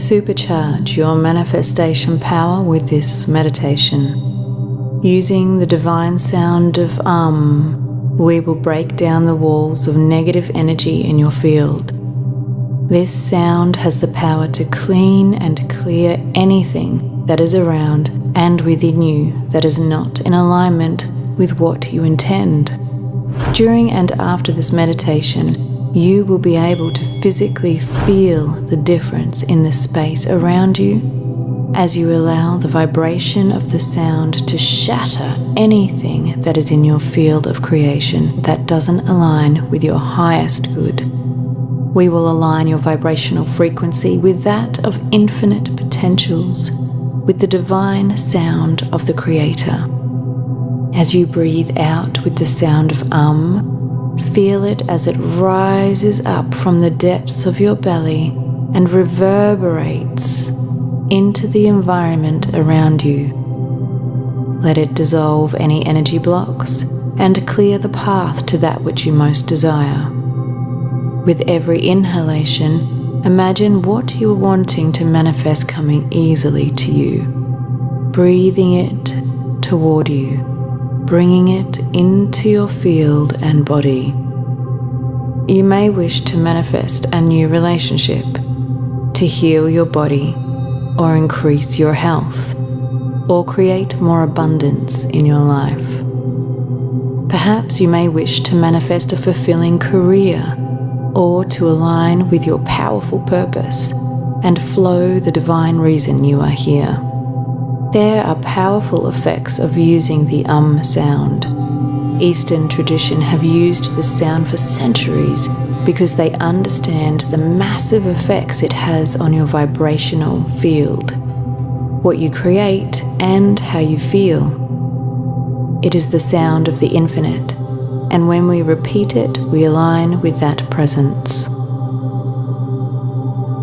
Supercharge your manifestation power with this meditation. Using the divine sound of Um, we will break down the walls of negative energy in your field. This sound has the power to clean and clear anything that is around and within you that is not in alignment with what you intend. During and after this meditation, you will be able to physically feel the difference in the space around you as you allow the vibration of the sound to shatter anything that is in your field of creation that doesn't align with your highest good. We will align your vibrational frequency with that of infinite potentials, with the divine sound of the Creator. As you breathe out with the sound of Um, Feel it as it rises up from the depths of your belly and reverberates into the environment around you. Let it dissolve any energy blocks and clear the path to that which you most desire. With every inhalation, imagine what you are wanting to manifest coming easily to you, breathing it toward you bringing it into your field and body. You may wish to manifest a new relationship, to heal your body, or increase your health, or create more abundance in your life. Perhaps you may wish to manifest a fulfilling career, or to align with your powerful purpose and flow the divine reason you are here. There are powerful effects of using the um sound. Eastern tradition have used this sound for centuries because they understand the massive effects it has on your vibrational field, what you create, and how you feel. It is the sound of the infinite, and when we repeat it, we align with that presence.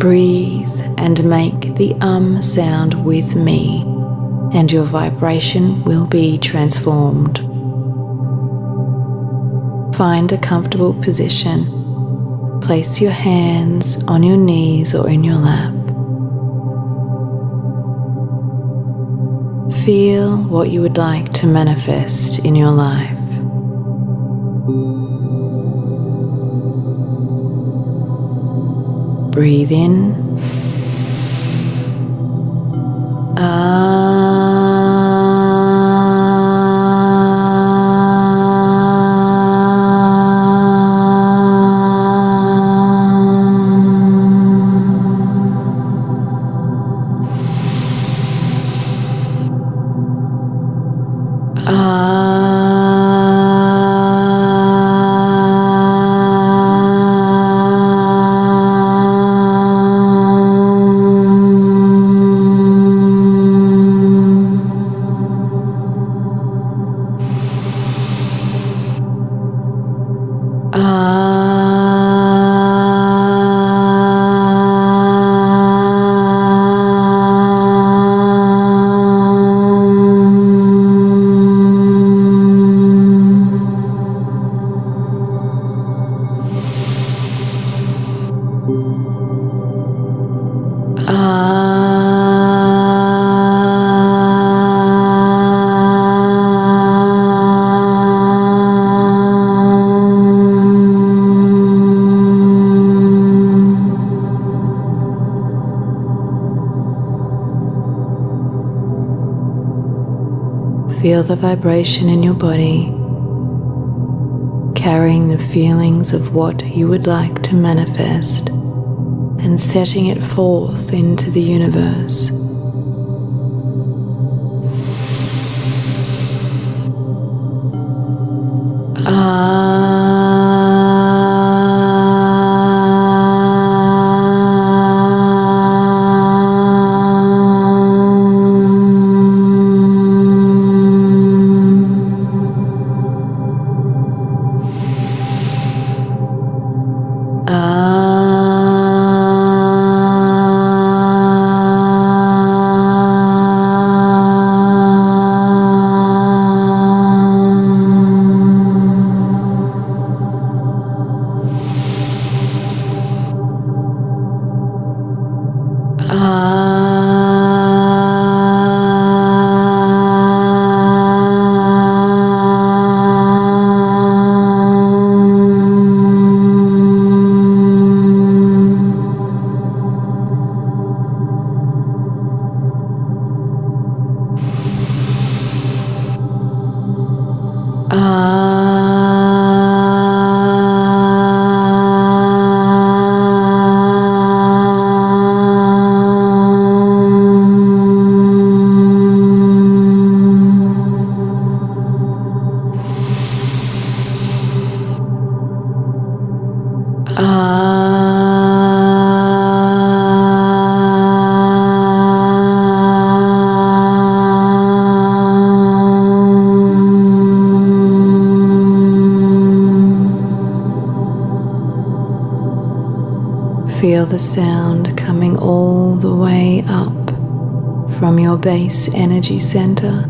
Breathe and make the um sound with me and your vibration will be transformed. Find a comfortable position. Place your hands on your knees or in your lap. Feel what you would like to manifest in your life. Breathe in. Ah. Ah. Feel the vibration in your body, carrying the feelings of what you would like to manifest and setting it forth into the universe. Ah. Ah. Feel the sound coming all the way up from your base energy center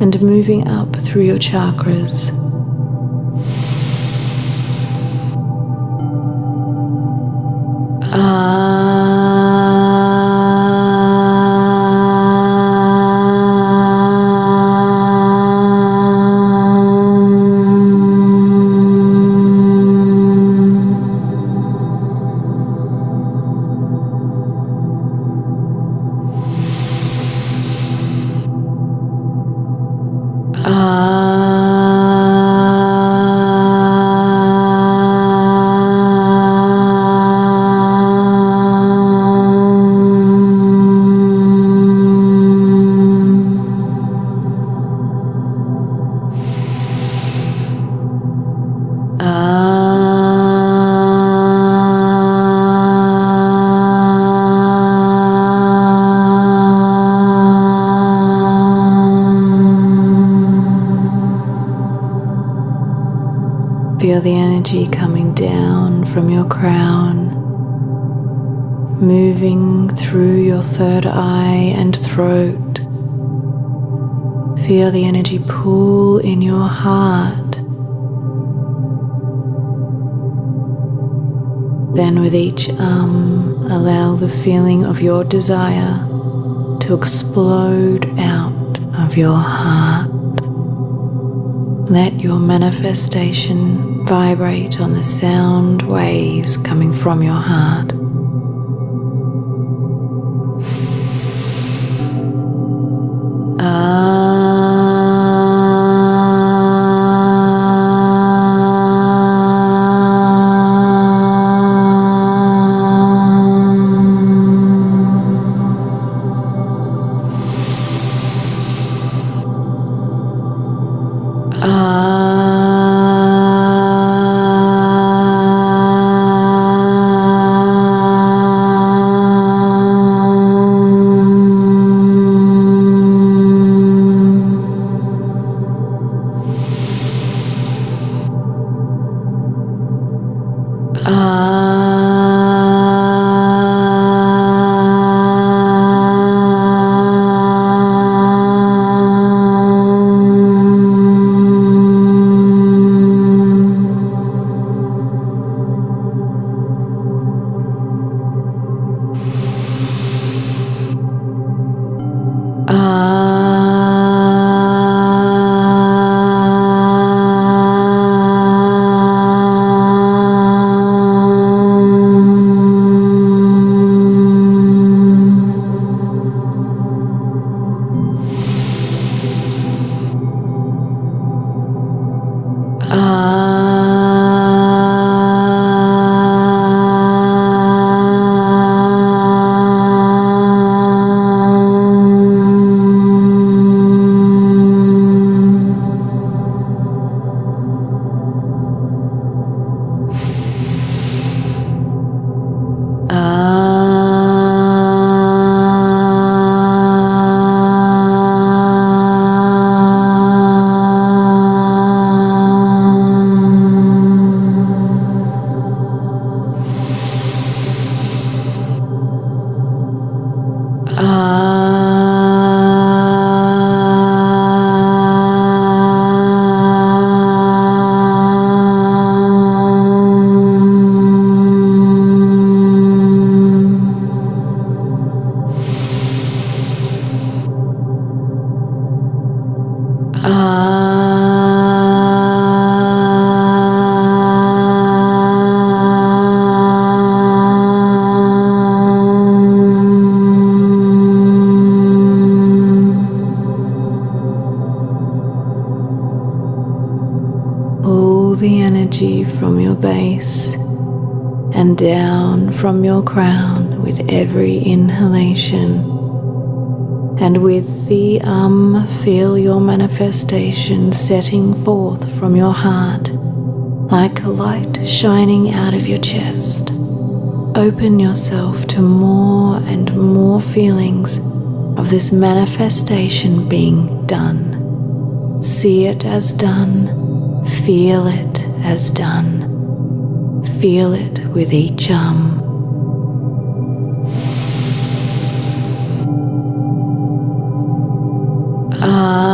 and moving up through your chakras. Feel Then, with each arm, allow the feeling of your desire to explode out of your heart. Let your manifestation vibrate on the sound waves coming from your heart. Ah. Manifestation setting forth from your heart like a light shining out of your chest. Open yourself to more and more feelings of this manifestation being done. See it as done, feel it as done. Feel it with each um. Continue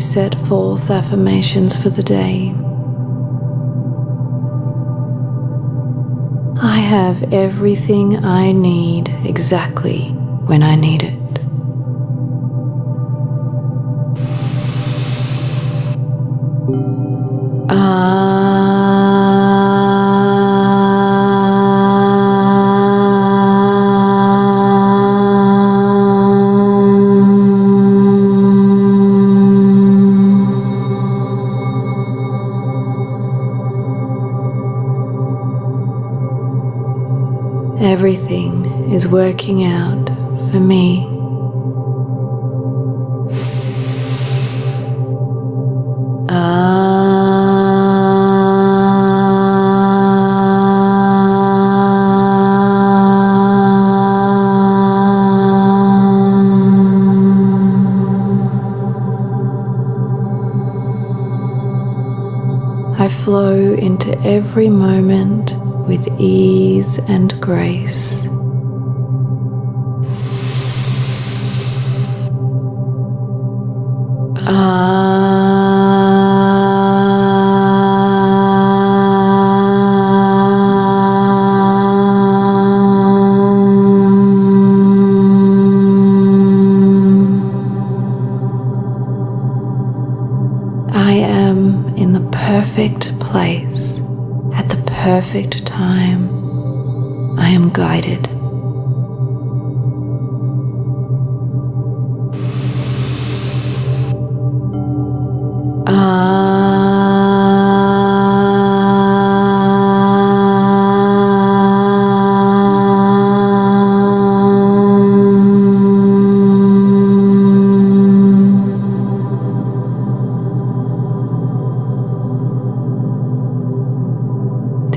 set forth affirmations for the day. I have everything I need exactly when I need it. Working out for me. I flow into every moment with ease and grace. I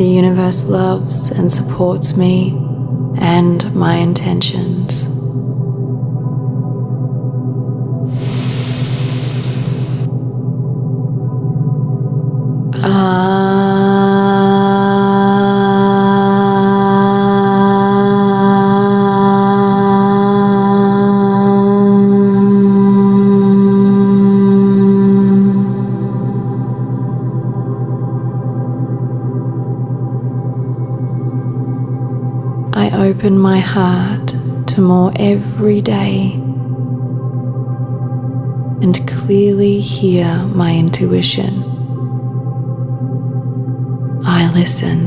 The universe loves and supports me and my intentions. Ah. Open my heart to more every day and clearly hear my intuition. I listen.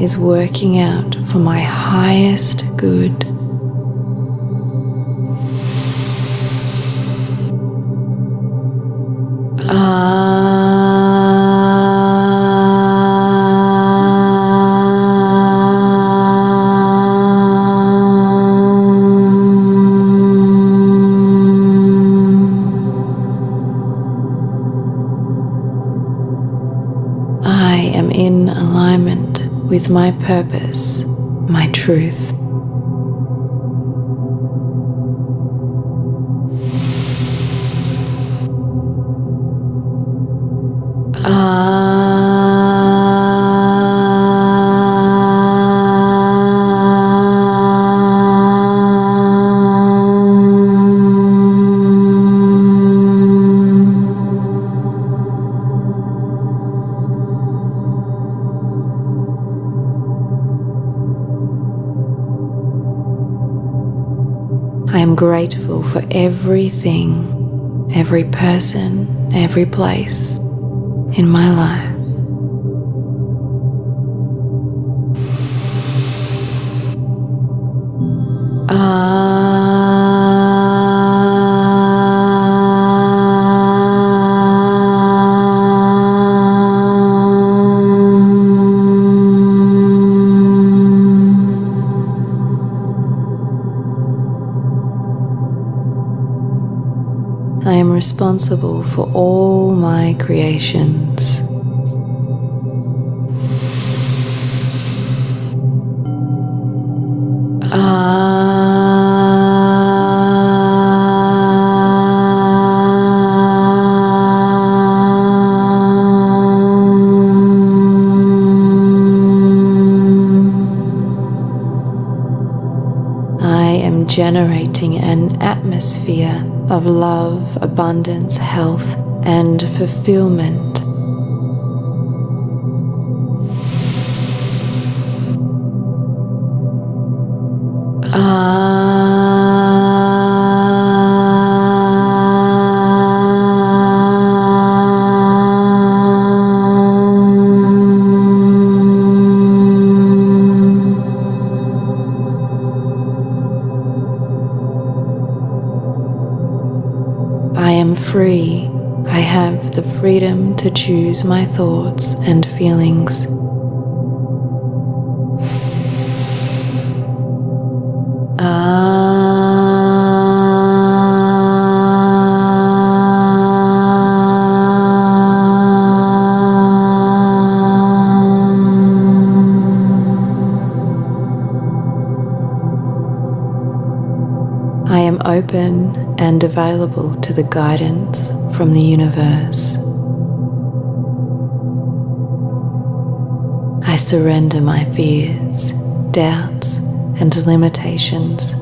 Is working out for my highest good. I am in alignment with my purpose, my truth. I for everything, every person, every place in my life. Responsible for all my creations. I am generating an atmosphere of love, abundance, health, and fulfillment. To choose my thoughts and feelings. Ah. I am open and available to the guidance from the universe. I surrender my fears, doubts, and limitations,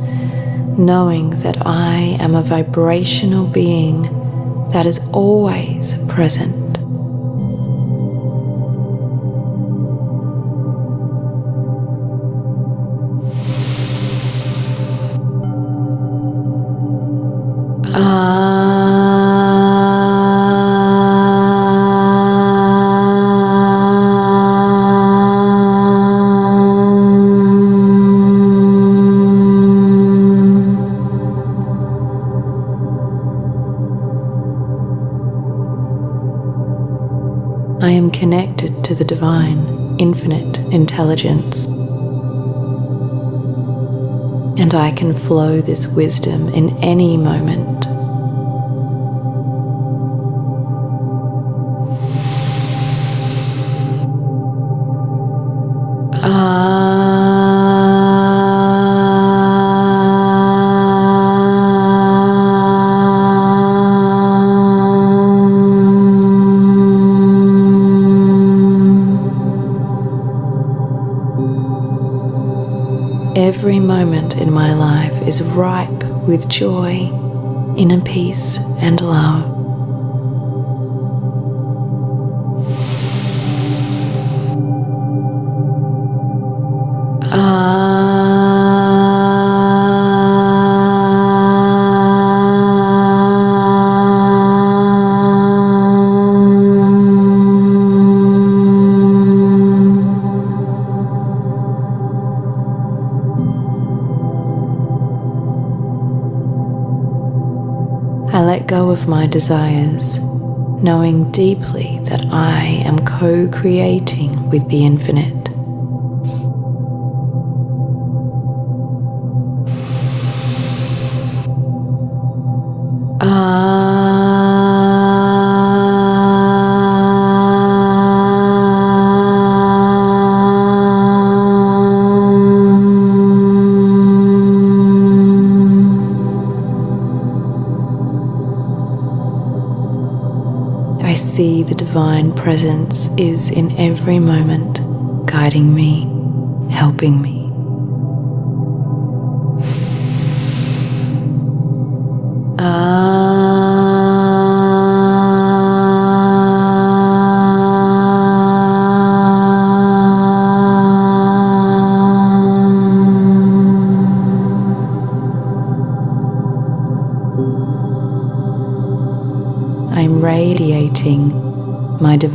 knowing that I am a vibrational being that is always present. I am connected to the divine, infinite intelligence. And I can flow this wisdom in any moment. Is ripe with joy, inner peace, and love. I desires, knowing deeply that I am co creating with the infinite. See the divine presence is in every moment, guiding me, helping me. I'm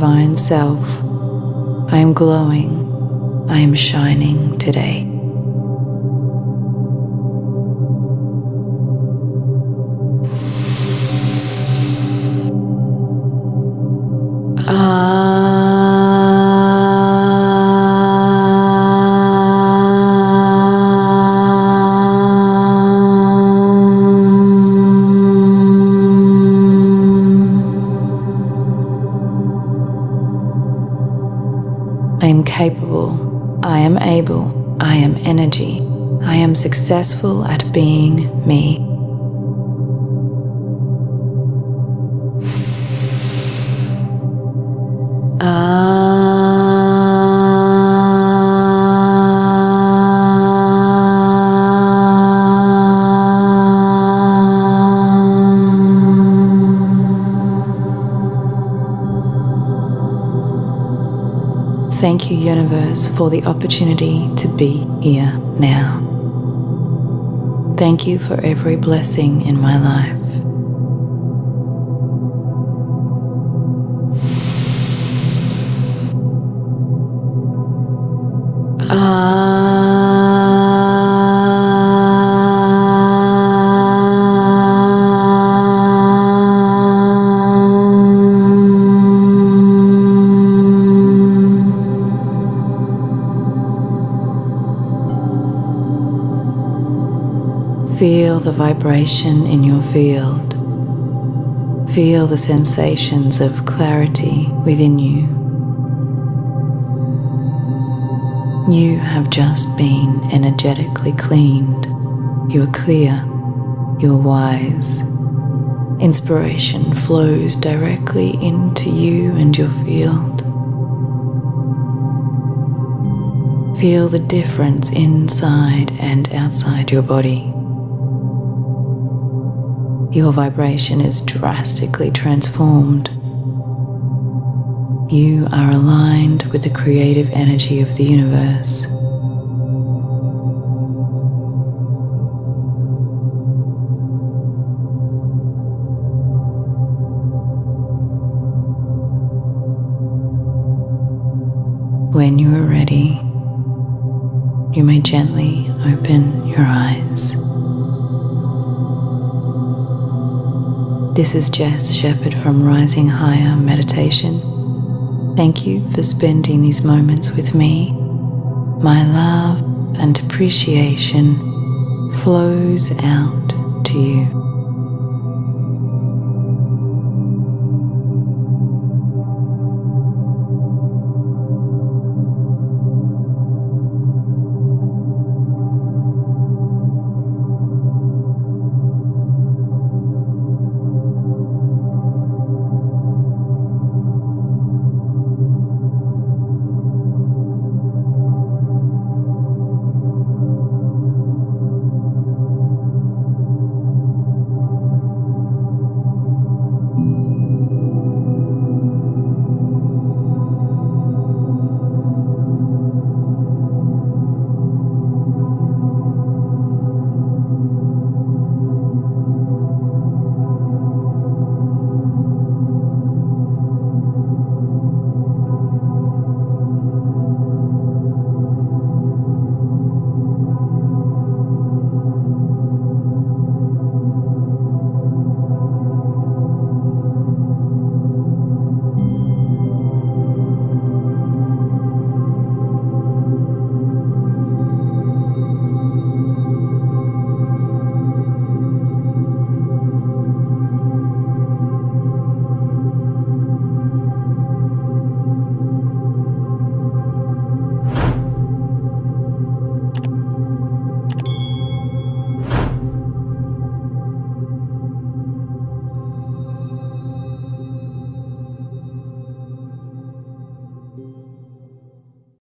divine self. I am glowing. I am shining today. Successful at being me. Thank you, Universe, for the opportunity to be here now. Thank you for every blessing in my life. Vibration in your field. Feel the sensations of clarity within you. You have just been energetically cleaned. You are clear. You are wise. Inspiration flows directly into you and your field. Feel the difference inside and outside your body. Your vibration is drastically transformed. You are aligned with the creative energy of the universe. When you are ready, you may gently open your eyes. This is Jess Shepherd from Rising Higher Meditation. Thank you for spending these moments with me. My love and appreciation flows out to you.